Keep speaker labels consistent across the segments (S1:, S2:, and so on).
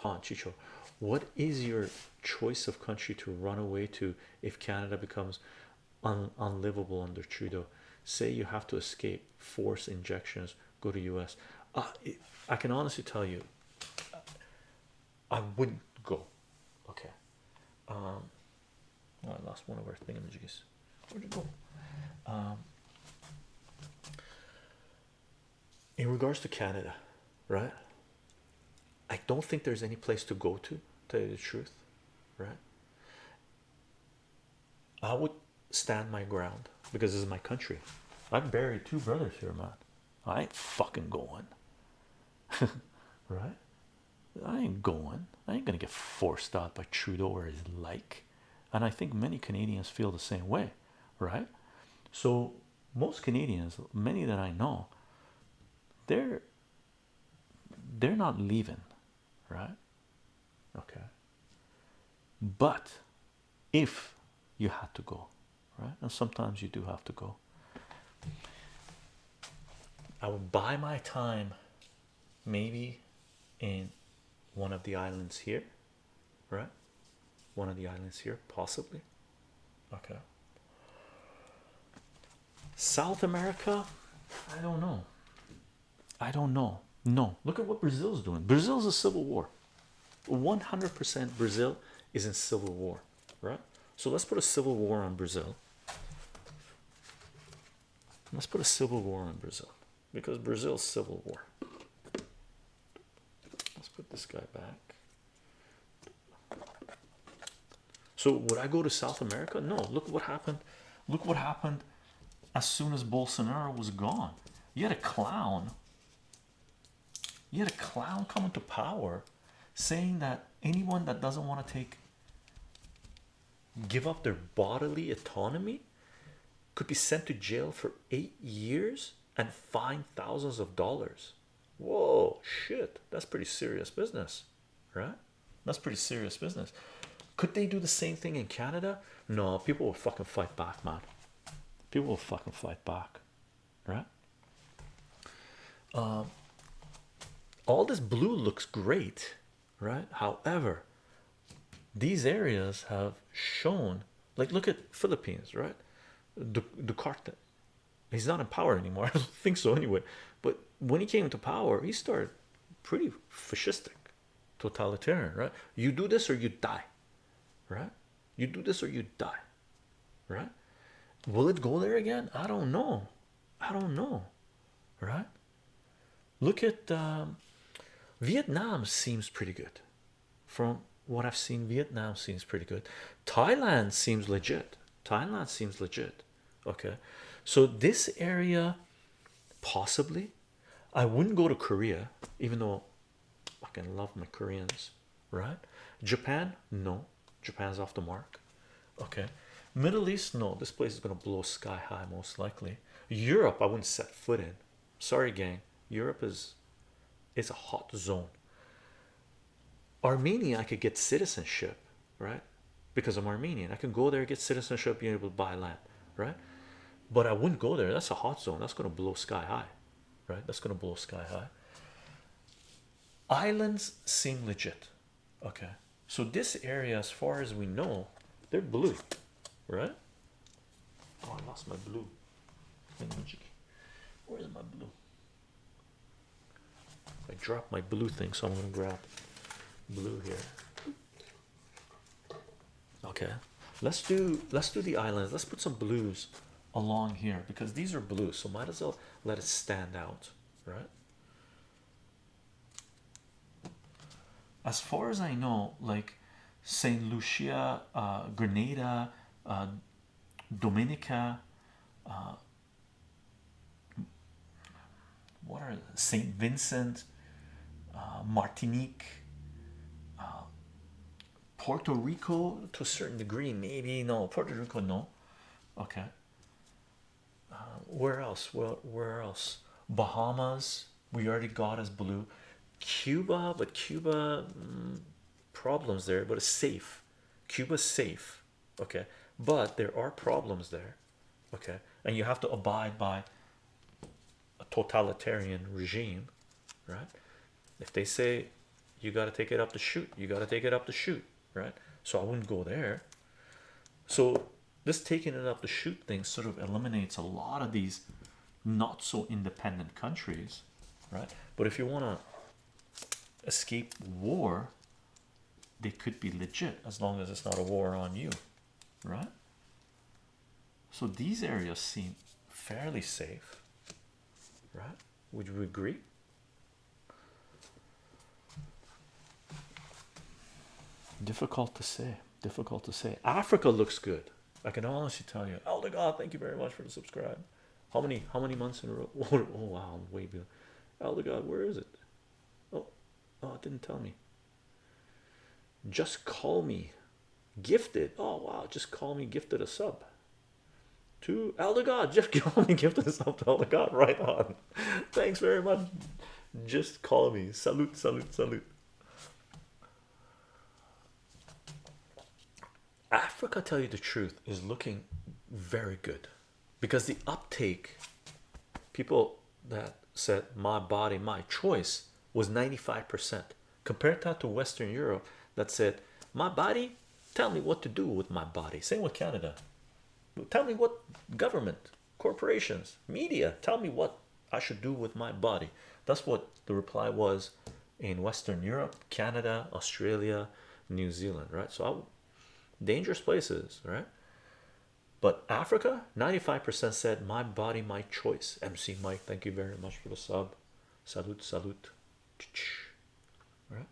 S1: Panchicho, what is your choice of country to run away to if Canada becomes un unlivable under Trudeau? Say you have to escape, force injections, go to US. Uh, I can honestly tell you, I wouldn't go. Okay. Um, oh, I lost one of our thingamajigs. Where'd it go? Um, in regards to Canada, right? I don't think there's any place to go to, tell you the truth, right? I would stand my ground because this is my country. I've buried two brothers here, man. I ain't fucking going, right? I ain't going. I ain't gonna get forced out by Trudeau or his like. And I think many Canadians feel the same way, right? So most Canadians, many that I know, they're they're not leaving, right? Okay. But if you had to go, right? And sometimes you do have to go. I would buy my time maybe in one of the islands here, right? One of the islands here, possibly. Okay. South America, I don't know. I don't know. No, look at what Brazil's doing. Brazil's a civil war. 100% Brazil is in civil war, right? So let's put a civil war on Brazil. Let's put a civil war on Brazil because Brazil's civil war. Let's put this guy back. So would I go to South America? No. Look what happened. Look what happened as soon as Bolsonaro was gone. You had a clown. You had a clown coming to power saying that anyone that doesn't want to take give up their bodily autonomy could be sent to jail for eight years and fined thousands of dollars. Whoa, shit, that's pretty serious business, right? That's pretty serious business. Could they do the same thing in Canada? No, people will fucking fight back, man. People will fucking fight back, right? Um, all this blue looks great, right? However, these areas have shown, like, look at Philippines, right? Duterte, he's not in power anymore. I don't think so anyway. But when he came to power, he started pretty fascistic, totalitarian, right? You do this or you die, right? You do this or you die, right? Will it go there again? I don't know. I don't know, right? Look at um, Vietnam, seems pretty good from what I've seen. Vietnam seems pretty good. Thailand seems legit. Thailand seems legit. Okay, so this area possibly I wouldn't go to Korea, even though I can love my Koreans, right? Japan, no, Japan's off the mark. Okay, Middle East, no, this place is gonna blow sky high, most likely. Europe, I wouldn't set foot in. Sorry, gang, Europe is it's a hot zone. Armenia, I could get citizenship, right? Because I'm Armenian, I can go there, get citizenship, be able to buy land, right? But I wouldn't go there. That's a hot zone. That's going to blow sky high, right? That's going to blow sky high. Islands seem legit. Okay, so this area, as far as we know, they're blue, right? Oh, I lost my blue. Where's my blue? I dropped my blue thing, so I'm gonna grab blue here. Okay, let's do let's do the islands. Let's put some blues along here because these are blue, so might as well let it stand out, right? As far as I know, like Saint Lucia, uh, Grenada, uh, Dominica, uh, what are Saint Vincent, uh, Martinique, uh, Puerto Rico to a certain degree, maybe no, Puerto Rico, no, okay. Uh, where else? Well, where else? Bahamas, we already got as blue. Cuba, but Cuba mm, problems there, but it's safe. Cuba's safe, okay, but there are problems there, okay, and you have to abide by a totalitarian regime, right? If they say you got to take it up the chute you got to take it up the chute right? So i wouldn't go there. So this taking it up the chute thing sort of eliminates a lot of these not so independent countries right? But if you want to escape war they could be legit as long as it's not a war on you right? So these areas seem fairly safe right? Would you agree difficult to say difficult to say. Africa looks good. I can honestly tell you. Oh, elder god thank you very much for the subscribe. How many how many months in a row? Oh, wow I'm way behind elder oh, god where is it? Oh oh it didn't tell me. Just call me gifted. Oh wow just call me gifted a sub. To oh, elder god just call me gifted a sub to elder god right on. Thanks very much. Just call me. Salute salute salute Africa, tell you the truth, is looking very good because the uptake, people that said my body, my choice was 95%. Compared that to Western Europe that said my body, tell me what to do with my body. Same with Canada. Tell me what government, corporations, media, tell me what I should do with my body. That's what the reply was in Western Europe, Canada, Australia, New Zealand, right? So I dangerous places, right? But Africa, 95% said my body, my choice. MC Mike, thank you very much for the sub. Salute, salute. Right?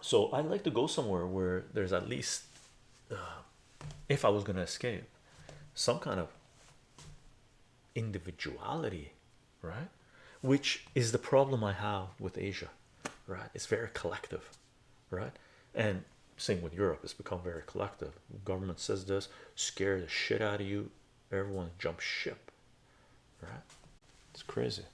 S1: So I'd like to go somewhere where there's at least, uh, if I was going to escape, some kind of individuality, right? Which is the problem I have with Asia, right? It's very collective, right? And same with Europe, it's become very collective. Government says this, scare the shit out of you, everyone jumps ship, right? It's crazy.